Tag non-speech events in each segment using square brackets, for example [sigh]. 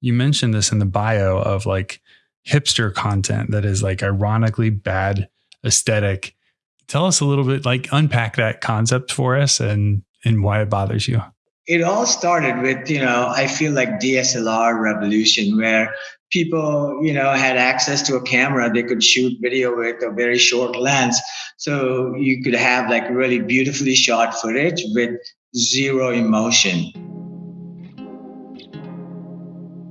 you mentioned this in the bio of like hipster content that is like ironically bad aesthetic. Tell us a little bit, like unpack that concept for us and and why it bothers you. It all started with, you know, I feel like DSLR revolution where people, you know, had access to a camera they could shoot video with a very short lens. So you could have like really beautifully shot footage with zero emotion.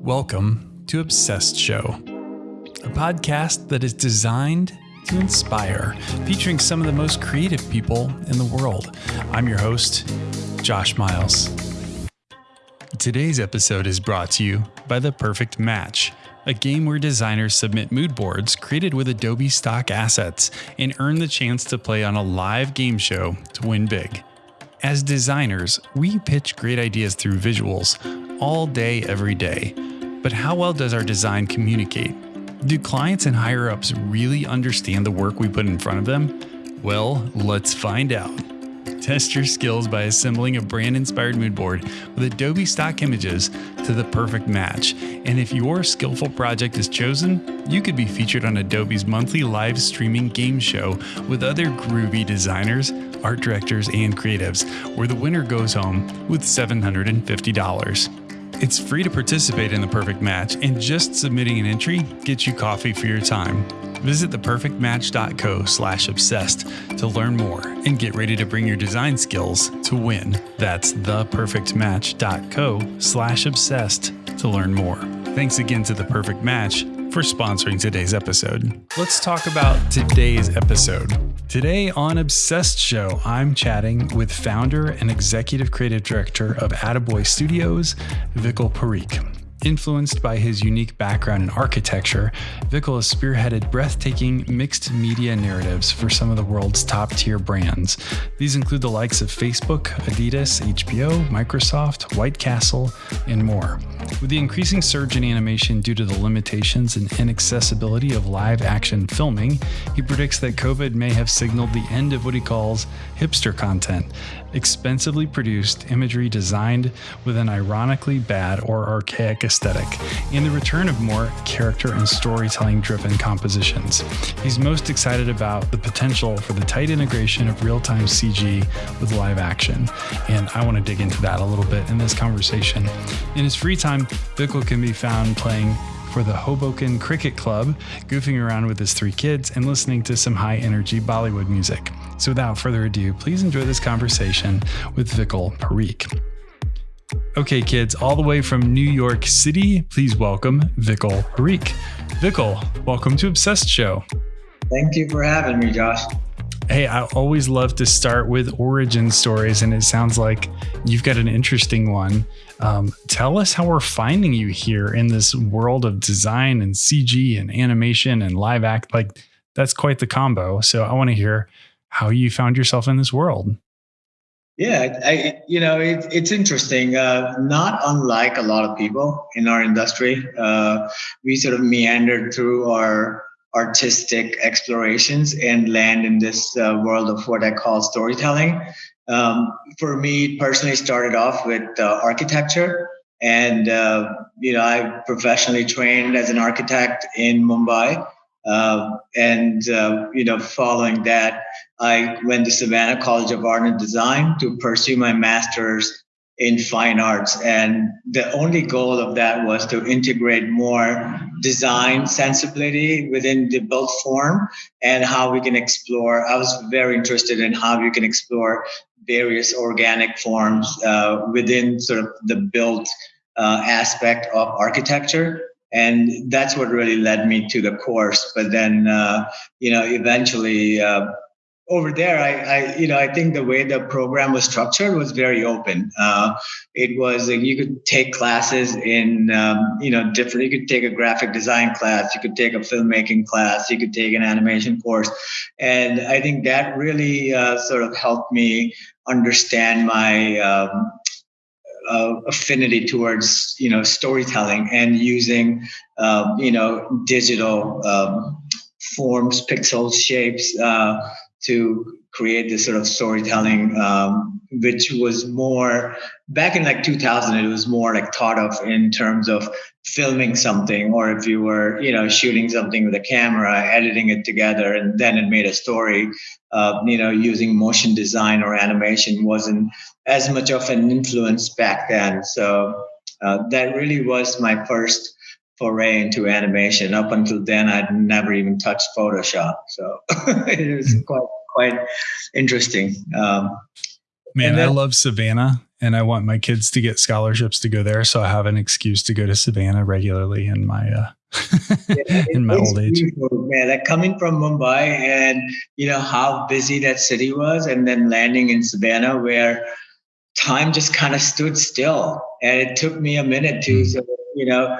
Welcome to Obsessed Show, a podcast that is designed to inspire, featuring some of the most creative people in the world. I'm your host, Josh Miles. Today's episode is brought to you by The Perfect Match, a game where designers submit mood boards created with Adobe stock assets and earn the chance to play on a live game show to win big. As designers, we pitch great ideas through visuals all day, every day but how well does our design communicate? Do clients and higher ups really understand the work we put in front of them? Well, let's find out. Test your skills by assembling a brand inspired mood board with Adobe stock images to the perfect match. And if your skillful project is chosen, you could be featured on Adobe's monthly live streaming game show with other groovy designers, art directors, and creatives, where the winner goes home with $750. It's free to participate in the perfect match, and just submitting an entry gets you coffee for your time. Visit theperfectmatch.co slash obsessed to learn more and get ready to bring your design skills to win. That's theperfectmatch.co slash obsessed to learn more. Thanks again to The Perfect Match for sponsoring today's episode. Let's talk about today's episode. Today on Obsessed Show, I'm chatting with founder and executive creative director of Attaboy Studios, Vikal Parikh. Influenced by his unique background in architecture, Vikal has spearheaded breathtaking mixed media narratives for some of the world's top tier brands. These include the likes of Facebook, Adidas, HBO, Microsoft, White Castle, and more. With the increasing surge in animation due to the limitations and inaccessibility of live action filming, he predicts that COVID may have signaled the end of what he calls hipster content, expensively produced imagery designed with an ironically bad or archaic aesthetic, and the return of more character and storytelling driven compositions. He's most excited about the potential for the tight integration of real time CG with live action, and I want to dig into that a little bit in this conversation. In his free time, Vikal can be found playing for the Hoboken Cricket Club, goofing around with his three kids and listening to some high energy Bollywood music. So without further ado, please enjoy this conversation with Vikal Parikh. Okay, kids, all the way from New York City, please welcome Vikal Parikh. Vikal, welcome to Obsessed Show. Thank you for having me, Josh. Hey, I always love to start with origin stories, and it sounds like you've got an interesting one. Um, tell us how we're finding you here in this world of design and CG and animation and live act. Like, that's quite the combo. So, I want to hear how you found yourself in this world. Yeah, I, you know, it, it's interesting. Uh, not unlike a lot of people in our industry, uh, we sort of meandered through our artistic explorations and land in this uh, world of what I call storytelling. Um, for me personally, started off with uh, architecture, and uh, you know I professionally trained as an architect in Mumbai, uh, and uh, you know following that, I went to Savannah College of Art and Design to pursue my master's in fine arts. And the only goal of that was to integrate more design sensibility within the built form and how we can explore. I was very interested in how you can explore various organic forms uh, within sort of the built uh, aspect of architecture. And that's what really led me to the course. But then, uh, you know, eventually, uh, over there, I, I, you know, I think the way the program was structured was very open. Uh, it was like you could take classes in, um, you know, different. You could take a graphic design class, you could take a filmmaking class, you could take an animation course, and I think that really uh, sort of helped me understand my um, uh, affinity towards, you know, storytelling and using, um, you know, digital um, forms, pixels, shapes uh, to create this sort of storytelling, um, which was more back in like 2000. It was more like thought of in terms of filming something or if you were you know shooting something with a camera editing it together and then it made a story uh, you know using motion design or animation wasn't as much of an influence back then so uh, that really was my first foray into animation up until then i'd never even touched photoshop so [laughs] it was mm. quite quite interesting um, man then, i love savannah and I want my kids to get scholarships to go there, so I have an excuse to go to Savannah regularly in my uh, [laughs] yeah, [laughs] in my old age. Man, like coming from Mumbai and you know how busy that city was, and then landing in Savannah where time just kind of stood still, and it took me a minute to, mm. you know,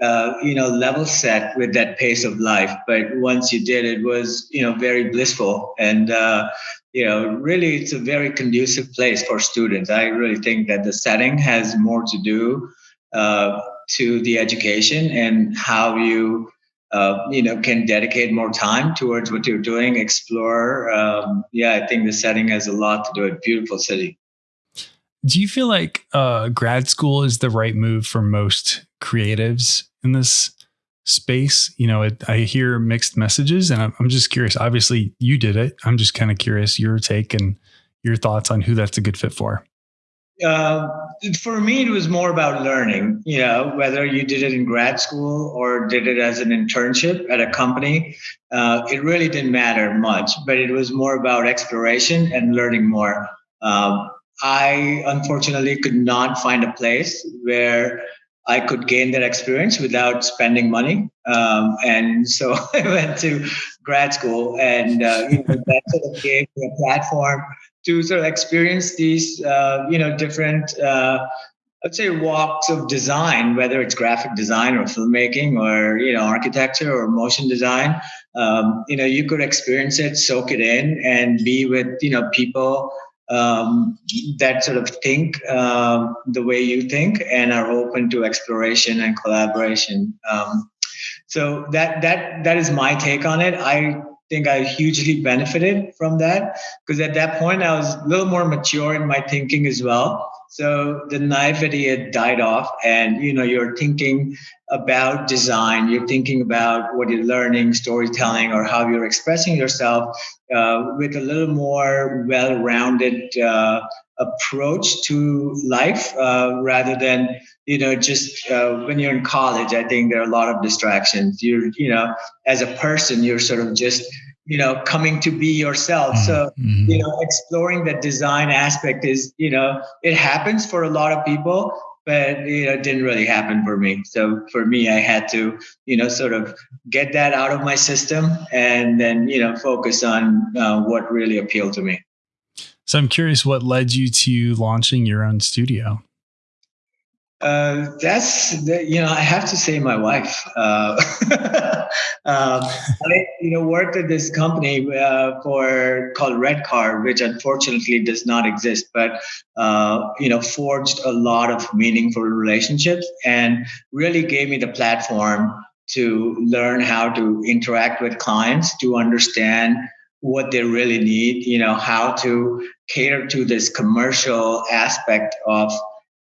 uh, you know, level set with that pace of life. But once you did, it was you know very blissful, and uh, you know, really it's a very conducive place for students. I really think that the setting has more to do uh, to the education and how you, uh, you know, can dedicate more time towards what you're doing, explore. Um, yeah, I think the setting has a lot to do with beautiful city. Do you feel like uh, grad school is the right move for most creatives in this space you know it, i hear mixed messages and I'm, I'm just curious. Obviously you did it. I'm just kind of curious your take and your thoughts on who that's a good fit for. Uh, for me it was more about learning you know whether you did it in grad school or did it as an internship at a company. Uh, it really didn't matter much but it was more about exploration and learning more. Um, i unfortunately could not find a place where I could gain that experience without spending money. Um, and so [laughs] I went to grad school, and uh, you know, that sort of gave me a platform to sort of experience these, uh, you know, different, uh, let's say, walks of design, whether it's graphic design or filmmaking or you know, architecture or motion design. Um, you know, you could experience it, soak it in, and be with you know people um, that sort of think uh, the way you think and are open to exploration and collaboration. Um, so that that that is my take on it. I think I hugely benefited from that because at that point I was a little more mature in my thinking as well. So the naivety had died off, and you know you're thinking about design, you're thinking about what you're learning, storytelling, or how you're expressing yourself uh, with a little more well-rounded uh, approach to life uh, rather than you know just uh, when you're in college i think there are a lot of distractions. You're you know as a person you're sort of just you know coming to be yourself mm-hmm. so mm-hmm. you know exploring that design aspect is you know it happens for a lot of people but you know it didn't really happen for me so for me i had to you know sort of get that out of my system and then you know focus on uh, what really appealed to me so i'm curious what led you to launching your own studio uh, that's you know I have to say my wife. Uh, [laughs] um, I you know worked at this company uh, for called Red Redcar, which unfortunately does not exist, but uh, you know forged a lot of meaningful relationships and really gave me the platform to learn how to interact with clients, to understand what they really need, you know how to cater to this commercial aspect of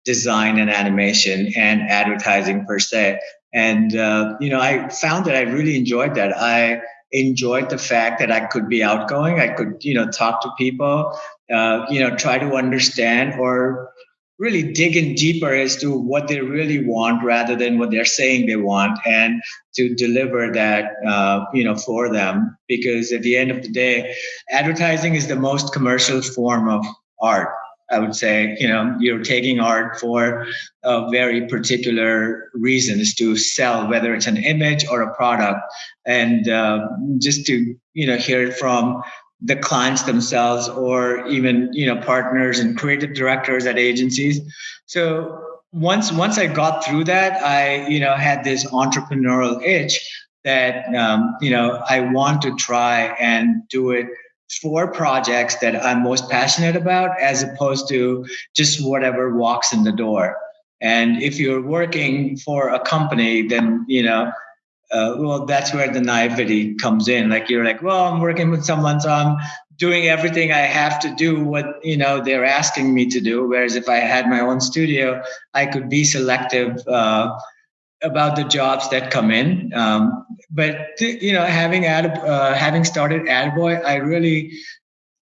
design and animation and advertising per se. And, uh, you know, I found that I really enjoyed that. I enjoyed the fact that I could be outgoing. I could, you know, talk to people, uh, you know, try to understand or really dig in deeper as to what they really want rather than what they're saying they want and to deliver that uh, you know for them because at the end of the day advertising is the most commercial form of art I would say, you know, you're taking art for a very particular reason is to sell, whether it's an image or a product. And uh, just to, you know, hear it from the clients themselves or even, you know, partners and creative directors at agencies. So once, once I got through that, I, you know, had this entrepreneurial itch that, um, you know, I want to try and do it for projects that I'm most passionate about as opposed to just whatever walks in the door. And if you're working for a company, then, you know, uh, well, that's where the naivety comes in. Like you're like, well, I'm working with someone, so I'm doing everything I have to do what, you know, they're asking me to do. Whereas if I had my own studio, I could be selective, uh, about the jobs that come in. Um, but you know, having ad, uh, having started Attaboy, I really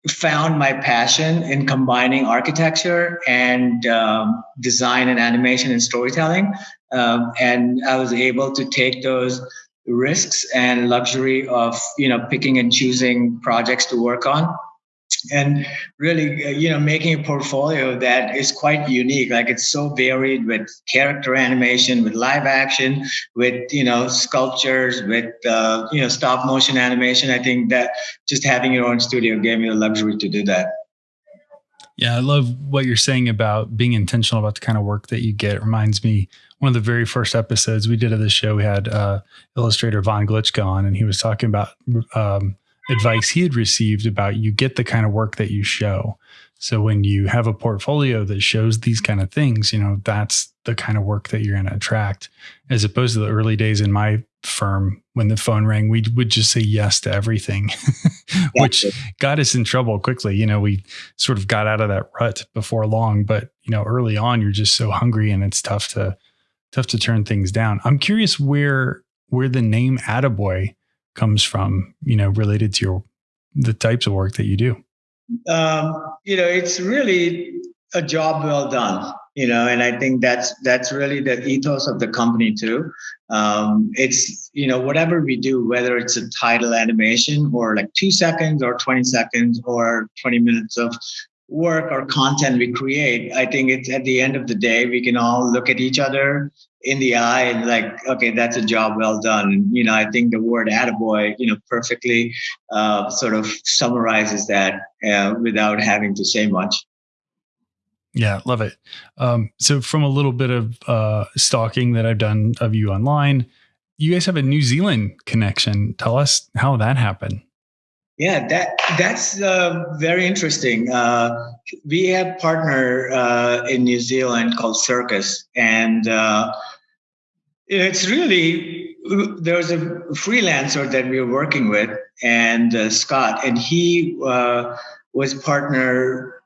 found my passion in combining architecture and um, design and animation and storytelling. Um, and I was able to take those risks and luxury of you know picking and choosing projects to work on and really uh, you know making a portfolio that is quite unique like it's so varied with character animation with live action with you know sculptures with uh, you know stop motion animation. I think that just having your own studio gave me the luxury to do that. Yeah i love what you're saying about being intentional about the kind of work that you get. It reminds me one of the very first episodes we did of this show we had uh, illustrator Von Glitschka on and he was talking about um, advice he had received about you get the kind of work that you show. So when you have a portfolio that shows these kind of things, you know, that's the kind of work that you're going to attract as opposed to the early days in my firm when the phone rang, we would just say yes to everything, [laughs] which got us in trouble quickly. You know, we sort of got out of that rut before long, but you know, early on you're just so hungry and it's tough to tough to turn things down. I'm curious where where the name Attaboy comes from, you know, related to your the types of work that you do? Um, you know, it's really a job well done. You know, and I think that's that's really the ethos of the company too. Um, it's you know whatever we do, whether it's a title animation or like two seconds or twenty seconds or twenty minutes of work or content we create, I think it's at the end of the day, we can all look at each other in the eye and like, okay, that's a job well done. You know, I think the word attaboy, you know, perfectly uh, sort of summarizes that uh, without having to say much. Yeah, love it. Um, so, from a little bit of uh, stalking that I've done of you online, you guys have a New Zealand connection. Tell us how that happened. Yeah, that that's uh, very interesting. Uh, we have partner uh, in New Zealand called Circus, and uh, it's really there's a freelancer that we were working with, and uh, Scott, and he uh, was partner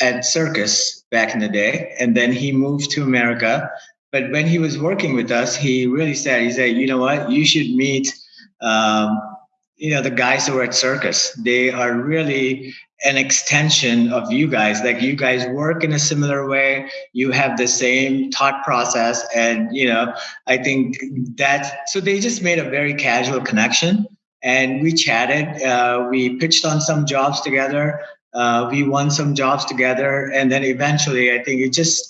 at Circus back in the day, and then he moved to America. But when he was working with us, he really said, he said, you know what, you should meet. Um, you know the guys who are at circus they are really an extension of you guys. Like you guys work in a similar way. You have the same thought process. And you know i think that so they just made a very casual connection. And we chatted. Uh, we pitched on some jobs together. Uh, we won some jobs together. And then eventually i think it just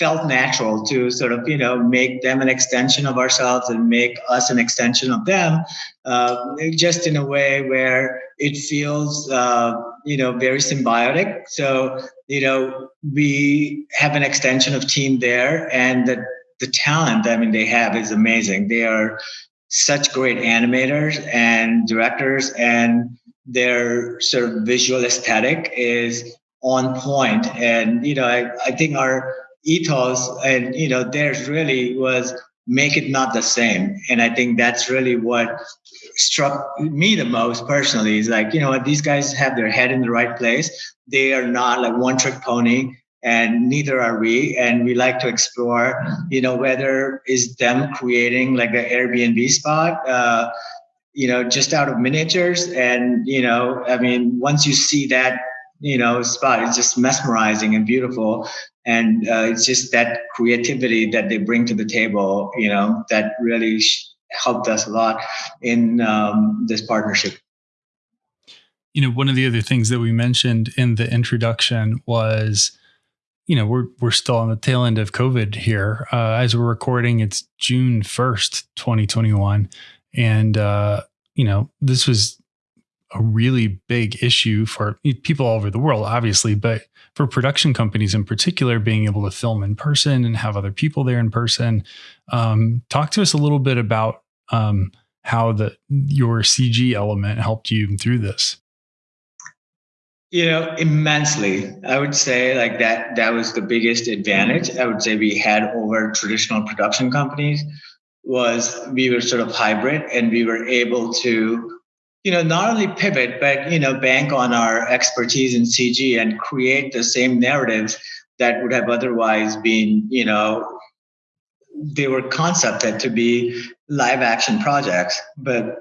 felt natural to sort of you know make them an extension of ourselves and make us an extension of them uh, just in a way where it feels uh, you know very symbiotic. So you know we have an extension of team there and the, the talent i mean they have is amazing. They are such great animators and directors and their sort of visual aesthetic is on point. And you know i, I think our ethos and you know theirs really was make it not the same. And i think that's really what struck me the most personally is like you know these guys have their head in the right place. They are not like one trick pony and neither are we. And we like to explore you know whether is them creating like an airbnb spot uh, you know just out of miniatures. And you know i mean once you see that you know spot it's just mesmerizing and beautiful and uh, it's just that creativity that they bring to the table you know that really helped us a lot in um, this partnership. You know one of the other things that we mentioned in the introduction was you know we're we're still on the tail end of covid here. Uh, as we're recording it's june 1st 2021 and uh, you know this was a really big issue for people all over the world, obviously, but for production companies in particular, being able to film in person and have other people there in person. Um, talk to us a little bit about um, how the your CG element helped you through this. You know, immensely. I would say like that. That was the biggest advantage I would say we had over traditional production companies. Was we were sort of hybrid, and we were able to you know, not only pivot, but, you know, bank on our expertise in CG and create the same narratives that would have otherwise been, you know, they were concepted to be live action projects, but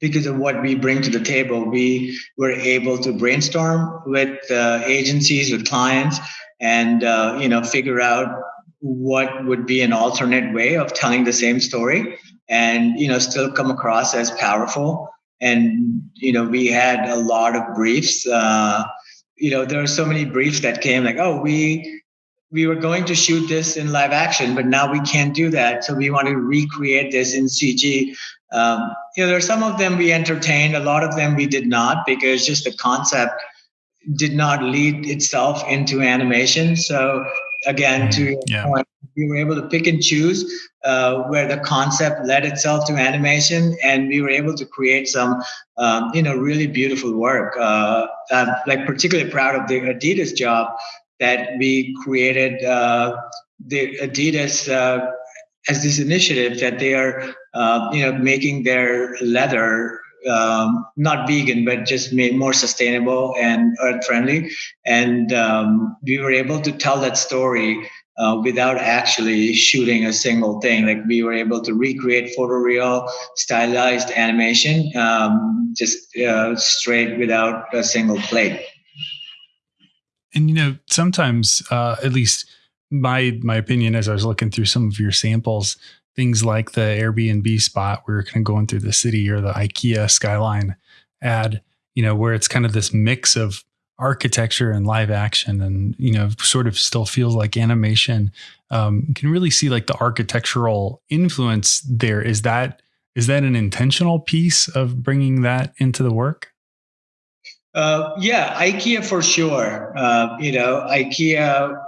because of what we bring to the table, we were able to brainstorm with uh, agencies, with clients, and uh, you know figure out what would be an alternate way of telling the same story and you know still come across as powerful and you know we had a lot of briefs uh, you know there are so many briefs that came like oh we we were going to shoot this in live action but now we can't do that. So we want to recreate this in cg um, you know there are some of them we entertained a lot of them we did not because just the concept did not lead itself into animation. So again to your yeah. point we were able to pick and choose uh, where the concept led itself to animation and we were able to create some um, you know really beautiful work uh, i'm like particularly proud of the adidas job that we created uh, the adidas uh, as this initiative that they are uh, you know making their leather um, not vegan, but just made more sustainable and earth friendly. And um, we were able to tell that story uh, without actually shooting a single thing. Like we were able to recreate photoreal stylized animation um, just uh, straight without a single plate. And you know, sometimes, uh, at least my my opinion, as I was looking through some of your samples, things like the Airbnb spot where you're kind of going through the city or the IKEA skyline ad, you know, where it's kind of this mix of architecture and live action and, you know, sort of still feels like animation. Um, you can really see like the architectural influence there. Is that, is that an intentional piece of bringing that into the work? Uh, yeah, IKEA for sure. Uh, you know, IKEA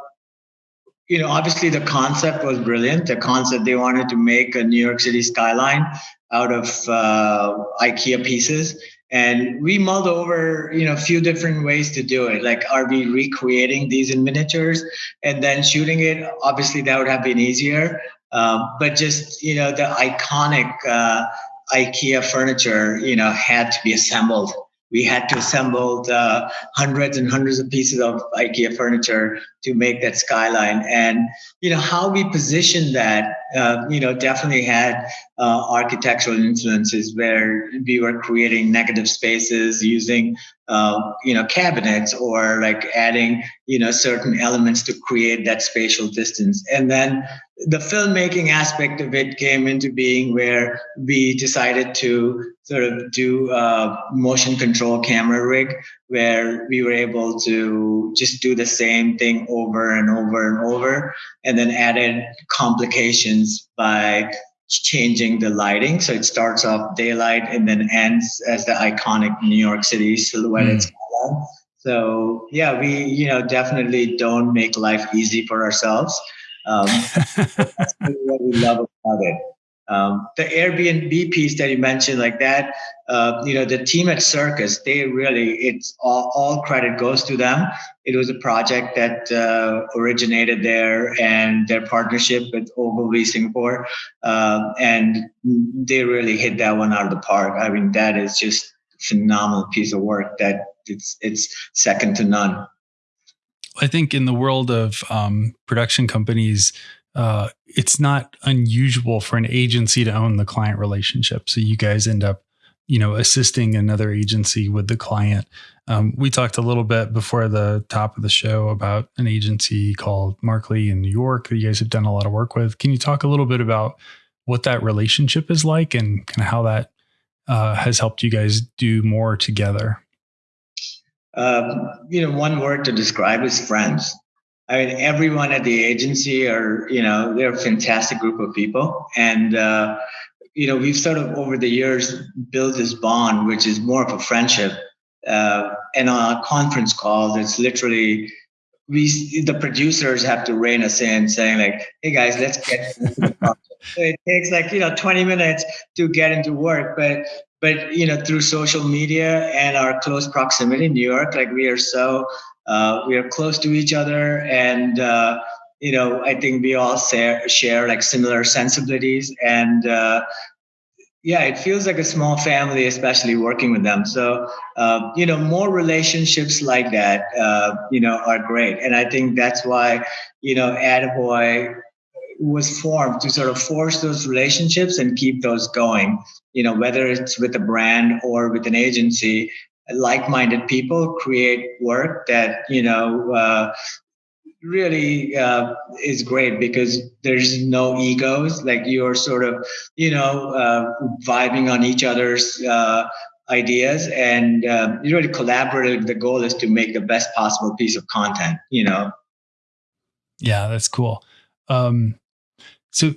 you know, obviously the concept was brilliant. The concept they wanted to make a New York City skyline out of uh, IKEA pieces, and we mulled over, you know, a few different ways to do it. Like, are we recreating these in miniatures and then shooting it? Obviously, that would have been easier. Um, but just you know, the iconic uh, IKEA furniture, you know, had to be assembled we had to assemble the hundreds and hundreds of pieces of IKEA furniture to make that skyline. And you know how we positioned that, uh, you know, definitely had uh, architectural influences where we were creating negative spaces using, uh, you know, cabinets or like adding, you know, certain elements to create that spatial distance. And then the filmmaking aspect of it came into being where we decided to sort of do a motion control camera rig where we were able to just do the same thing over and over and over and then added complications by changing the lighting so it starts off daylight and then ends as the iconic new york city silhouette mm. so yeah we you know definitely don't make life easy for ourselves um, [laughs] that's what we love about it. Um, the Airbnb piece that you mentioned, like that, uh, you know, the team at Circus, they really, it's all, all credit goes to them. It was a project that uh, originated there and their partnership with Ogilvy Singapore. Uh, and they really hit that one out of the park. I mean, that is just phenomenal piece of work that it's, it's second to none. I think in the world of um, production companies, uh, it's not unusual for an agency to own the client relationship. So you guys end up, you know, assisting another agency with the client. Um, we talked a little bit before the top of the show about an agency called Markley in New York that you guys have done a lot of work with. Can you talk a little bit about what that relationship is like and kind of how that uh, has helped you guys do more together? Um, you know, one word to describe is friends. I mean, everyone at the agency are, you know, they're a fantastic group of people. And, uh, you know, we've sort of over the years built this bond, which is more of a friendship. Uh, and on a conference call, it's literally, we, the producers have to rein us in saying like, hey guys, let's get into the [laughs] it takes like, you know, 20 minutes to get into work, but but you know through social media and our close proximity in new york like we are so uh, we are close to each other and uh, you know i think we all share, share like similar sensibilities and uh, yeah it feels like a small family especially working with them so uh, you know more relationships like that uh, you know are great and i think that's why you know attaboy was formed to sort of force those relationships and keep those going. You know, whether it's with a brand or with an agency, like-minded people create work that you know uh, really uh, is great because there's no egos. Like you're sort of, you know, uh, vibing on each other's uh, ideas and uh, you're really collaborative. The goal is to make the best possible piece of content, you know? Yeah, that's cool. Um, so,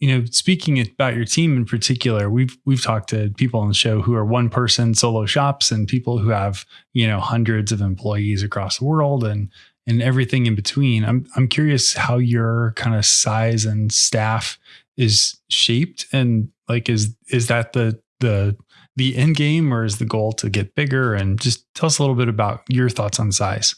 you know, speaking about your team in particular, we've we've talked to people on the show who are one person solo shops and people who have, you know, hundreds of employees across the world and and everything in between. I'm I'm curious how your kind of size and staff is shaped and like is is that the the the end game or is the goal to get bigger and just tell us a little bit about your thoughts on size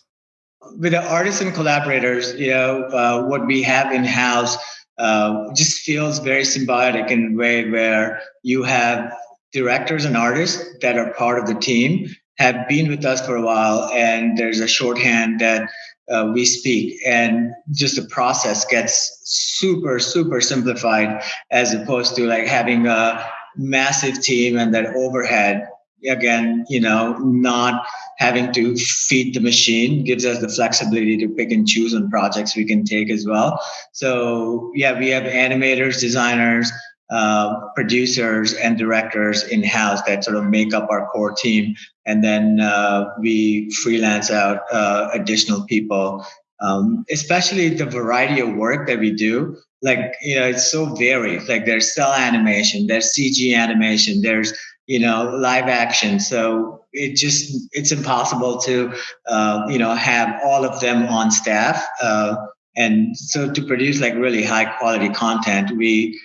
with the artists and collaborators you know uh, what we have in house uh, just feels very symbiotic in a way where you have directors and artists that are part of the team have been with us for a while and there's a shorthand that uh, we speak. And just the process gets super super simplified as opposed to like having a massive team and that overhead again you know not having to feed the machine gives us the flexibility to pick and choose on projects we can take as well. So yeah we have animators designers uh, producers and directors in house that sort of make up our core team. And then uh, we freelance out uh, additional people. Um, especially the variety of work that we do like you know it's so varied. Like there's cel animation there's cg animation there's you know live action so it just it's impossible to uh, you know have all of them on staff uh, and so to produce like really high quality content we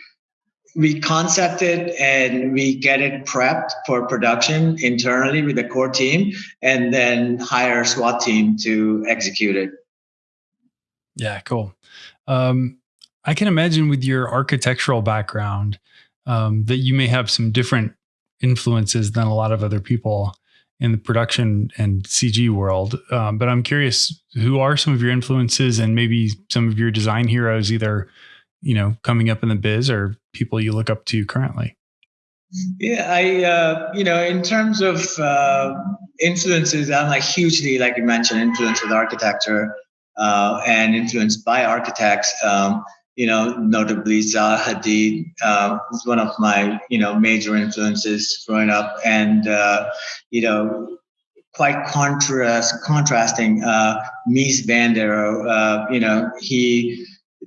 we concept it and we get it prepped for production internally with the core team and then hire a SWAT team to execute it. Yeah, cool. Um, I can imagine with your architectural background um, that you may have some different influences than a lot of other people in the production and CG world. Um, but I'm curious, who are some of your influences and maybe some of your design heroes, either you know coming up in the biz or people you look up to currently? Yeah, I uh, you know in terms of uh, influences, I'm like hugely like you mentioned influenced with architecture uh, and influenced by architects. Um, you know, notably Zaha Hadid uh, was one of my you know major influences growing up, and uh, you know quite contrast contrasting uh, Mies van der Rohe. Uh, you know, he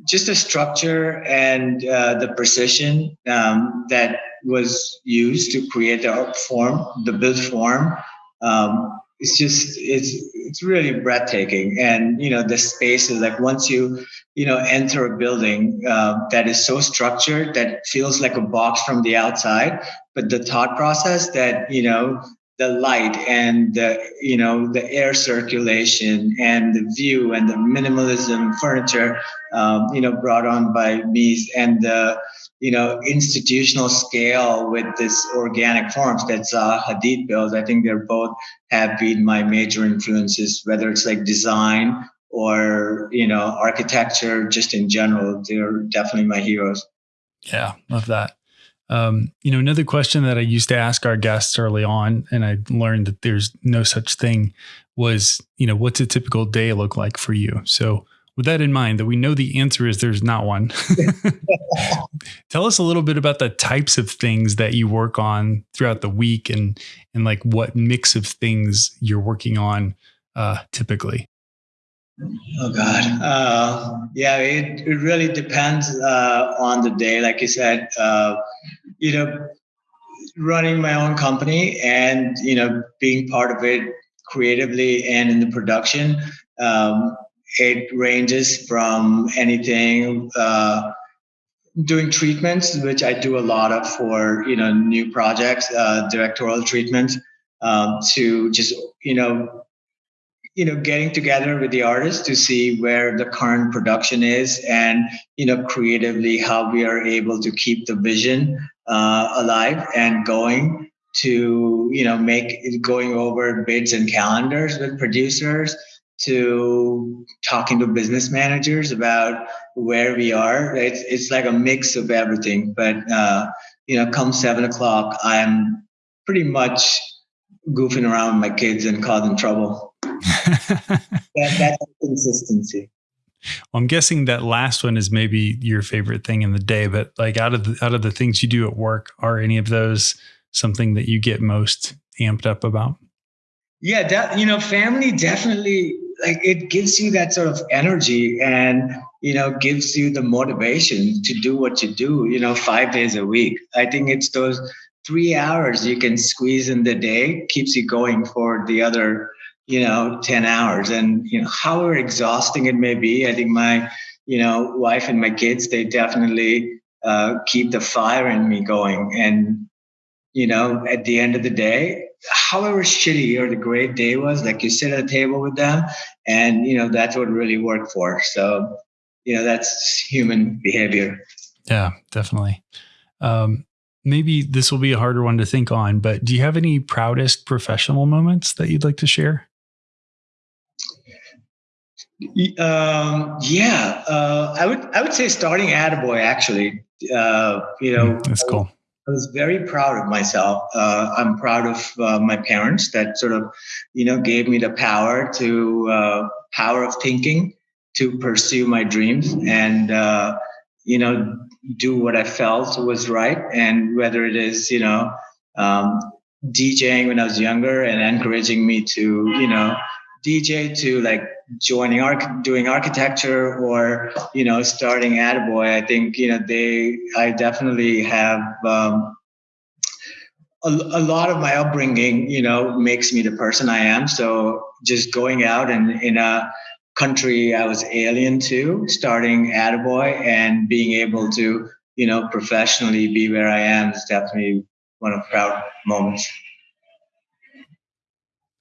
just the structure and uh, the precision um, that was used to create the form, the build form. Um, it's just it's it's really breathtaking, and you know the space is like once you you know enter a building uh, that is so structured that feels like a box from the outside, but the thought process that you know the light and the you know the air circulation and the view and the minimalism furniture um, you know brought on by Mies and the you know institutional scale with this organic forms that Zaha Hadid builds. I think they're both have been my major influences, whether it's like design or you know architecture, just in general. They're definitely my heroes. Yeah, love that. Um, you know, another question that I used to ask our guests early on, and I learned that there's no such thing, was, you know, what's a typical day look like for you? So, with that in mind, that we know the answer is there's not one. [laughs] Tell us a little bit about the types of things that you work on throughout the week, and and like what mix of things you're working on uh, typically. Oh God, uh, yeah, it, it really depends uh, on the day. Like you said, uh, you know, running my own company and you know being part of it creatively and in the production. Um, it ranges from anything uh, doing treatments, which I do a lot of for you know new projects, uh, directorial treatments, um, to just you know you know getting together with the artists to see where the current production is and you know creatively how we are able to keep the vision uh, alive and going to you know make going over bids and calendars with producers to talking to business managers about where we are. It's it's like a mix of everything. But uh, you know, come seven o'clock, I'm pretty much goofing around with my kids and causing trouble. [laughs] that, that's consistency. Well, I'm guessing that last one is maybe your favorite thing in the day, but like out of the out of the things you do at work, are any of those something that you get most amped up about? Yeah, that you know, family definitely like it gives you that sort of energy and you know gives you the motivation to do what you do, you know, five days a week. I think it's those three hours you can squeeze in the day keeps you going for the other you know 10 hours and you know however exhausting it may be i think my you know wife and my kids they definitely uh, keep the fire in me going and you know at the end of the day however shitty or the great day was like you sit at a table with them and you know that's what really worked for so you know that's human behavior yeah definitely um, maybe this will be a harder one to think on but do you have any proudest professional moments that you'd like to share um, yeah, uh, I would I would say starting Attaboy actually. Uh, you know, mm, that's cool. I was very proud of myself. Uh, I'm proud of uh, my parents that sort of, you know, gave me the power to uh, power of thinking to pursue my dreams and uh, you know do what I felt was right. And whether it is you know um, DJing when I was younger and encouraging me to you know DJ to like joining arch doing architecture or you know starting Attaboy, I think you know they I definitely have um, a, a, lot of my upbringing you know makes me the person I am. So just going out and in a country I was alien to, starting Attaboy and being able to you know professionally be where I am is definitely one of proud moments.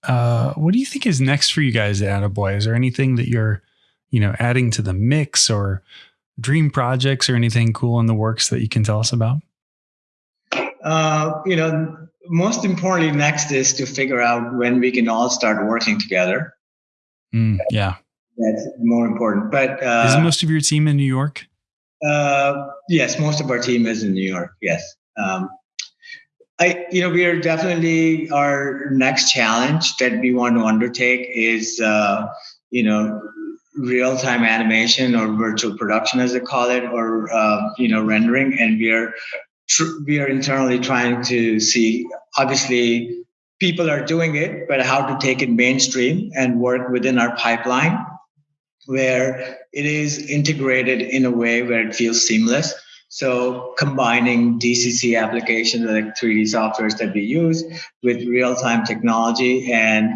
Uh, what do you think is next for you guys at Attaboy? Is there anything that you're, you know, adding to the mix or dream projects or anything cool in the works that you can tell us about? Uh, you know, most importantly, next is to figure out when we can all start working together. Mm, yeah, that's more important. But uh, is most of your team in New York? Uh, yes, most of our team is in New York. Yes. Um, I, you know, we are definitely our next challenge that we want to undertake is, uh, you know, real time animation or virtual production, as they call it, or uh, you know, rendering. And we are we are internally trying to see. Obviously, people are doing it, but how to take it mainstream and work within our pipeline, where it is integrated in a way where it feels seamless so combining DCC applications like 3D softwares that we use with real-time technology and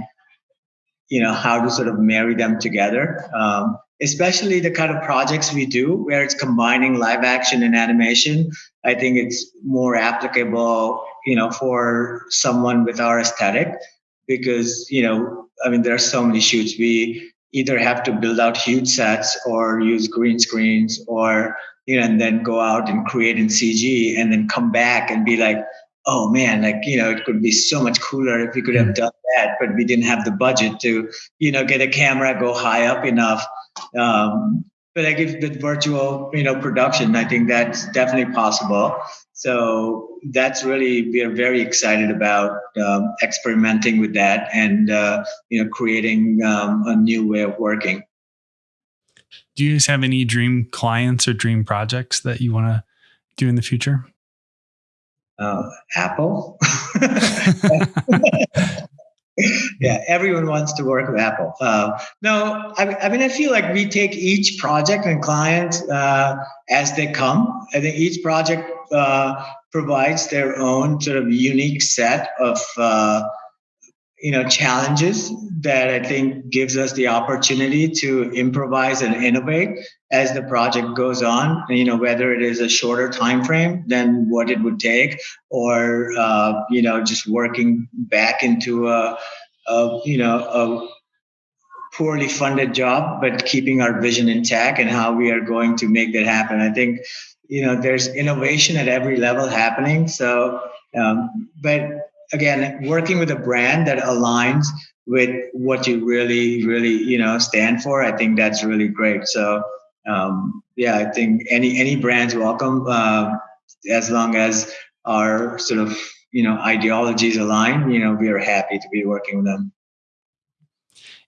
you know how to sort of marry them together. Um, especially the kind of projects we do where it's combining live action and animation. I think it's more applicable, you know, for someone with our aesthetic because you know, I mean, there are so many shoots we either have to build out huge sets or use green screens or you know, and then go out and create in CG and then come back and be like, oh man, like, you know, it could be so much cooler if we could have mm. done that, but we didn't have the budget to, you know, get a camera, go high up enough. Um, but I give the virtual, you know, production, I think that's definitely possible. So that's really, we are very excited about um, experimenting with that and, uh, you know, creating um, a new way of working do you guys have any dream clients or dream projects that you want to do in the future? Uh, Apple. [laughs] yeah, everyone wants to work with Apple. Uh, no, I, I, mean, I feel like we take each project and client uh, as they come. I think each project uh, provides their own sort of unique set of uh, you know challenges that I think gives us the opportunity to improvise and innovate as the project goes on. You know whether it is a shorter time frame than what it would take, or uh, you know just working back into a, a you know a poorly funded job, but keeping our vision intact and how we are going to make that happen. I think you know there's innovation at every level happening. So, um, but again, working with a brand that aligns with what you really, really, you know, stand for, I think that's really great. So, um, yeah, I think any any brands welcome uh, as long as our sort of you know ideologies align. You know, we are happy to be working with them.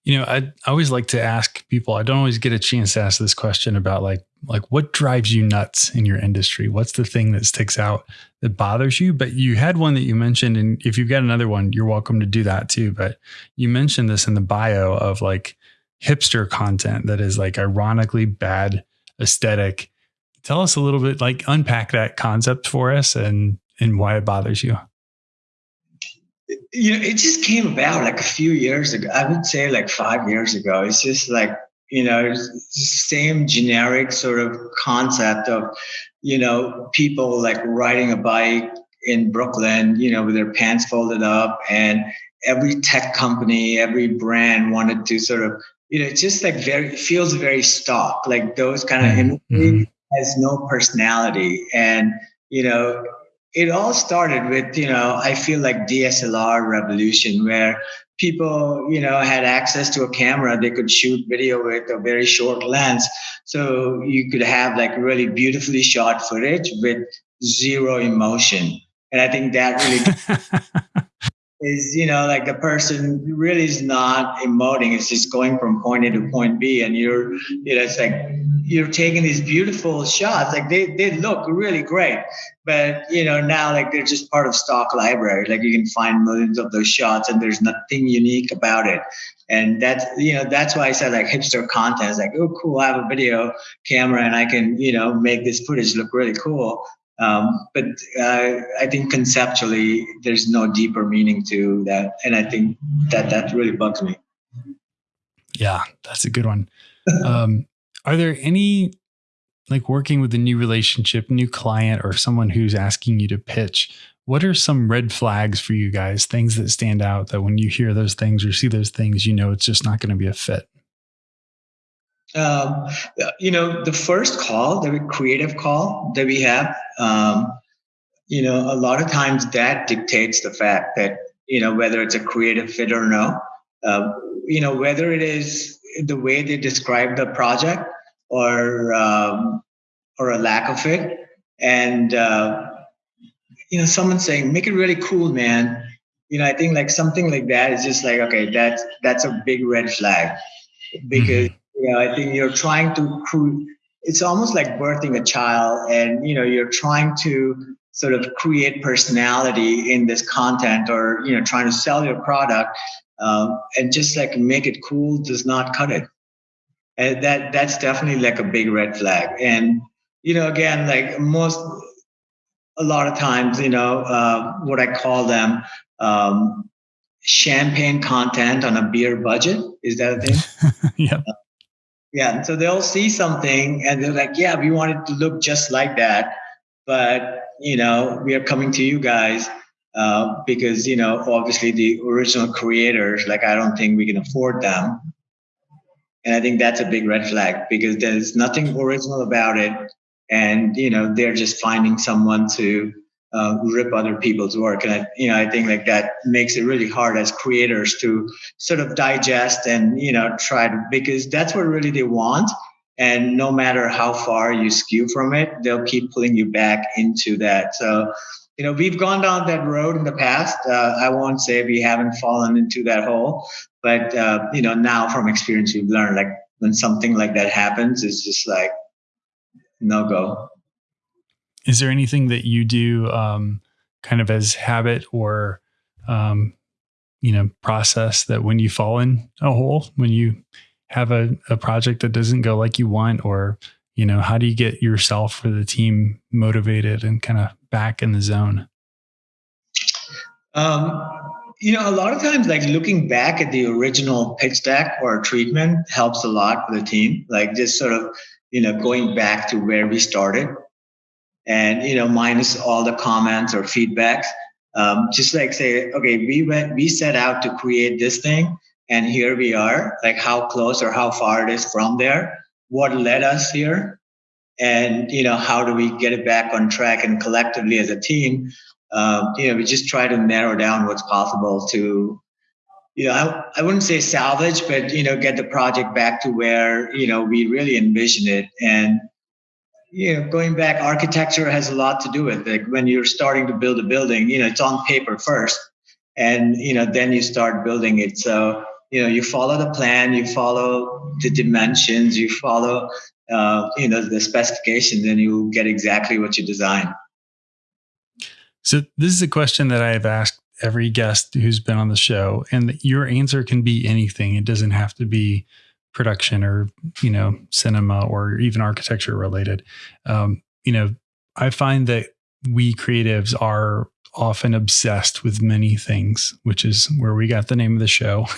You know, I, I always like to ask people. I don't always get a chance to ask this question about like like what drives you nuts in your industry. What's the thing that sticks out that bothers you? But you had one that you mentioned, and if you've got another one, you're welcome to do that too. But you mentioned this in the bio of like hipster content that is like ironically bad aesthetic. Tell us a little bit, like unpack that concept for us and and why it bothers you you know, it just came about like a few years ago. I would say like five years ago. It's just like, you know, same generic sort of concept of, you know, people like riding a bike in Brooklyn, you know, with their pants folded up and every tech company, every brand wanted to sort of, you know, it's just like very, feels very stock, like those kind of mm-hmm. imagery has no personality. And, you know, it all started with you know i feel like dslr revolution where people you know had access to a camera they could shoot video with a very short lens. So you could have like really beautifully shot footage with zero emotion. And i think that really [laughs] is you know like the person really is not emoting it's just going from point a to point b and you're you know it's like you're taking these beautiful shots. Like they, they look really great but you know now like they're just part of stock library. Like you can find millions of those shots and there's nothing unique about it. And that's you know that's why i said like hipster content is like oh cool i have a video camera and i can you know make this footage look really cool um, but uh, I think conceptually, there's no deeper meaning to that, and I think that that really bugs me. Yeah, that's a good one. [laughs] um, are there any like working with a new relationship, new client, or someone who's asking you to pitch? What are some red flags for you guys? Things that stand out that when you hear those things or see those things, you know it's just not going to be a fit. Um, you know, the first call, the creative call that we have, um, you know, a lot of times that dictates the fact that, you know, whether it's a creative fit or no, uh, you know, whether it is the way they describe the project or, um, or a lack of it. And, uh, you know, someone saying, make it really cool, man. You know, I think like something like that is just like, okay, that's, that's a big red flag because, mm-hmm you know, I think you're trying to create, it's almost like birthing a child and, you know, you're trying to sort of create personality in this content or, you know, trying to sell your product um, and just like make it cool does not cut it. And that that's definitely like a big red flag. And, you know, again, like most, a lot of times, you know, uh, what I call them, um, champagne content on a beer budget. Is that a thing? [laughs] yeah. Yeah. So they'll see something and they're like, yeah, we want it to look just like that. But, you know, we are coming to you guys uh, because, you know, obviously the original creators, like, I don't think we can afford them. And I think that's a big red flag because there's nothing original about it. And, you know, they're just finding someone to uh, rip other people's work. And I, you know, I think like that makes it really hard as creators to sort of digest and you know try to because that's what really they want. And no matter how far you skew from it, they'll keep pulling you back into that. So, you know, we've gone down that road in the past. Uh, I won't say we haven't fallen into that hole, but uh, you know, now from experience, we've learned like when something like that happens, it's just like no go. Is there anything that you do um, kind of as habit or, um, you know, process that when you fall in a hole, when you have a, a project that doesn't go like you want, or, you know, how do you get yourself or the team motivated and kind of back in the zone? Um, you know, a lot of times, like looking back at the original pitch deck or treatment helps a lot for the team. Like just sort of, you know, going back to where we started and you know minus all the comments or feedbacks. Um, just like say okay we went we set out to create this thing and here we are like how close or how far it is from there. What led us here? And you know how do we get it back on track and collectively as a team? Um, you know, we just try to narrow down what's possible to, you know, I, I wouldn't say salvage, but, you know, get the project back to where, you know, we really envision it. And, you know, going back, architecture has a lot to do with it. Like when you're starting to build a building, you know, it's on paper first, and you know, then you start building it. So you know, you follow the plan, you follow the dimensions, you follow, uh, you know, the specifications, and you get exactly what you design. So this is a question that I have asked every guest who's been on the show, and your answer can be anything. It doesn't have to be production or you know cinema or even architecture related. Um, you know i find that we creatives are often obsessed with many things which is where we got the name of the show. [laughs]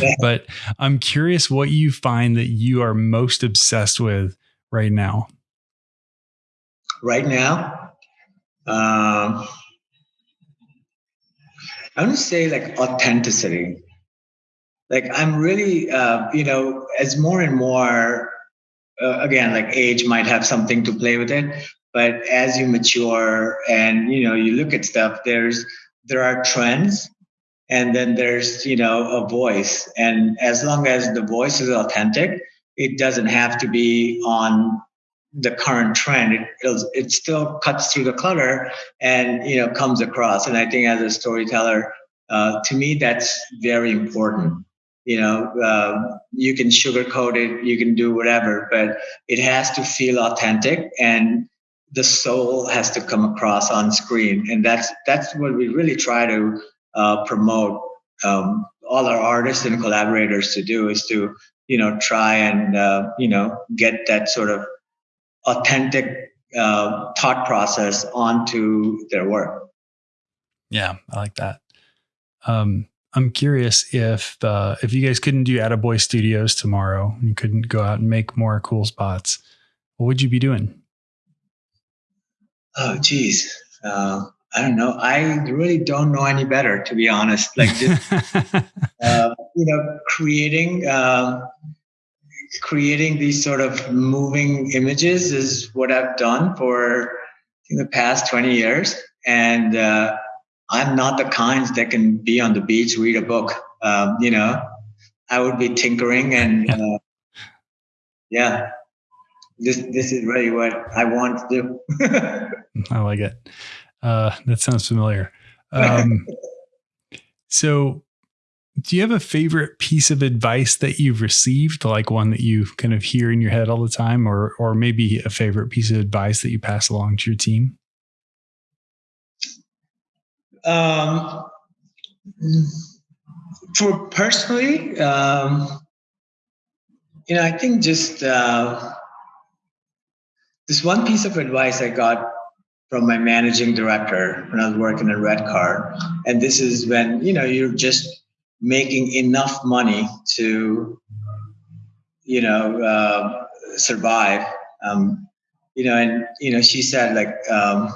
Yeah. but i'm curious what you find that you are most obsessed with right now. Right now? Um, i would say like authenticity like i'm really uh, you know as more and more uh, again like age might have something to play with it but as you mature and you know you look at stuff there's there are trends and then there's you know a voice. And as long as the voice is authentic it doesn't have to be on the current trend. It it still cuts through the clutter and you know comes across. And i think as a storyteller uh, to me that's very important you know um, you can sugarcoat it you can do whatever but it has to feel authentic and the soul has to come across on screen. And that's that's what we really try to uh, promote um, all our artists and collaborators to do is to you know try and uh, you know get that sort of authentic uh, thought process onto their work. Yeah i like that. Um, I'm curious if uh, if you guys couldn't do Attaboy Studios tomorrow, you couldn't go out and make more cool spots. What would you be doing? Oh, geez, uh, I don't know. I really don't know any better, to be honest. Like, just, [laughs] uh, you know, creating um, creating these sort of moving images is what I've done for the past 20 years, and uh, I'm not the kind that can be on the beach, read a book. Um, you know, I would be tinkering and uh, yeah, this this is really what I want to do. [laughs] I like it. Uh, that sounds familiar. Um, [laughs] so, do you have a favorite piece of advice that you've received, like one that you kind of hear in your head all the time, or or maybe a favorite piece of advice that you pass along to your team? Um, for personally, um, you know, I think just uh, this one piece of advice I got from my managing director when I was working at Red Redcar, and this is when you know you're just making enough money to, you know, uh, survive. Um, you know, and you know, she said like. Um,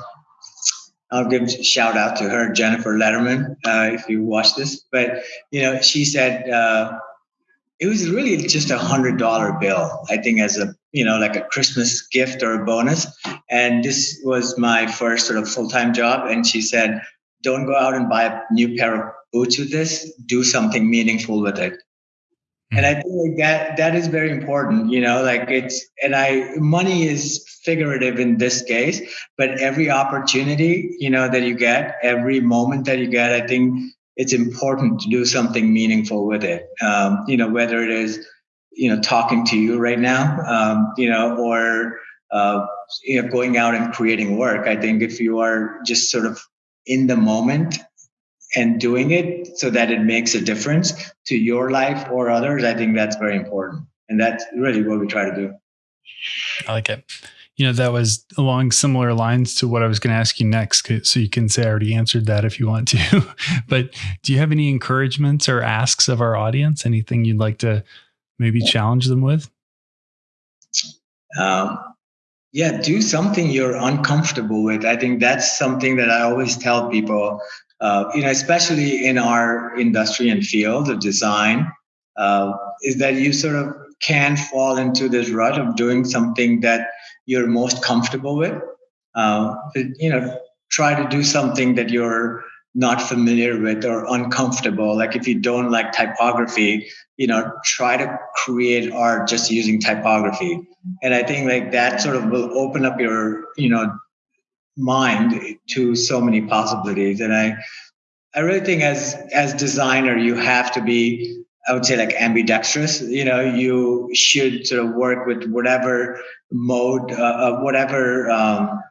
I'll give shout out to her, Jennifer Letterman, uh, if you watch this. But you know, she said uh, it was really just a hundred dollar bill. I think as a you know like a Christmas gift or a bonus. And this was my first sort of full time job. And she said, "Don't go out and buy a new pair of boots with this. Do something meaningful with it." And i think like that that is very important you know like it's and i money is figurative in this case but every opportunity you know that you get every moment that you get i think it's important to do something meaningful with it. Um, you know whether it is you know talking to you right now um, you know or uh, you know going out and creating work i think if you are just sort of in the moment and doing it so that it makes a difference to your life or others, I think that's very important. And that's really what we try to do. I like it. You know, that was along similar lines to what I was going to ask you next. So you can say I already answered that if you want to. [laughs] but do you have any encouragements or asks of our audience? Anything you'd like to maybe challenge them with? Um, yeah, do something you're uncomfortable with. I think that's something that I always tell people uh, you know, especially in our industry and field of design, uh, is that you sort of can fall into this rut of doing something that you're most comfortable with. Uh, you know, try to do something that you're not familiar with or uncomfortable. Like if you don't like typography, you know, try to create art just using typography. And I think like that sort of will open up your, you know, mind to so many possibilities. And I I really think as as designer, you have to be I would say like ambidextrous. You know, you should sort of work with whatever mode, uh, whatever um,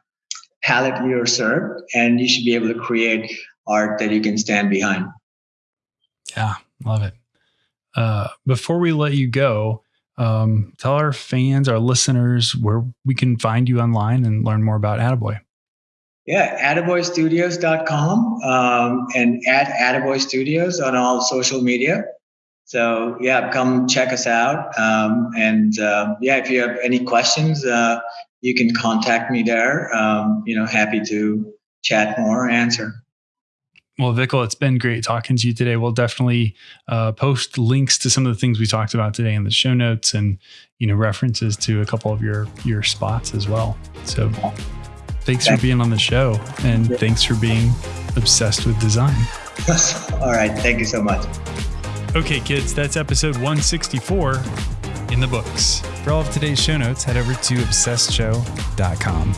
palette you're served, and you should be able to create art that you can stand behind. Yeah, love it. Uh, before we let you go, um, tell our fans, our listeners, where we can find you online and learn more about Attaboy. Yeah, attaboystudios.com um, and at Attaboy Studios on all social media. So yeah, come check us out. Um, and uh, yeah, if you have any questions, uh, you can contact me there. Um, you know, happy to chat more, answer. Well, Vikal, it's been great talking to you today. We'll definitely uh, post links to some of the things we talked about today in the show notes, and you know references to a couple of your your spots as well. So, thanks for being on the show, and thanks for being obsessed with design. [laughs] All right, thank you so much. Okay, kids, that's episode 164 in the books. For all of today's show notes, head over to obsessedshow.com.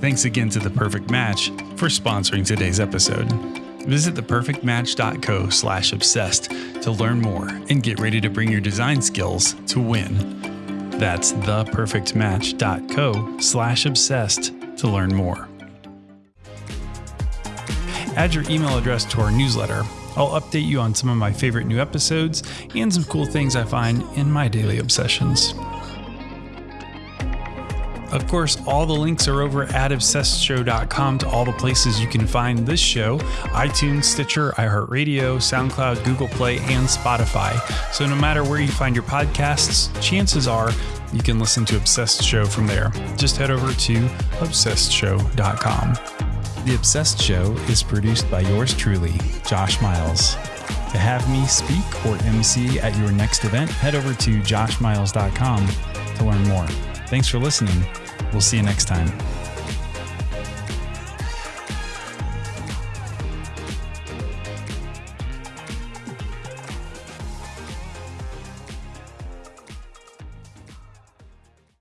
Thanks again to The Perfect Match for sponsoring today's episode. Visit theperfectmatch.co slash obsessed to learn more and get ready to bring your design skills to win. That's theperfectmatch.co slash obsessed to learn more. Add your email address to our newsletter. I'll update you on some of my favorite new episodes and some cool things I find in my daily obsessions. Of course, all the links are over at obsessedshow.com to all the places you can find this show iTunes, Stitcher, iHeartRadio, SoundCloud, Google Play, and Spotify. So no matter where you find your podcasts, chances are you can listen to Obsessed Show from there. Just head over to obsessedshow.com. The Obsessed Show is produced by yours truly, Josh Miles. To have me speak or MC at your next event, head over to joshmiles.com to learn more. Thanks for listening. We'll see you next time.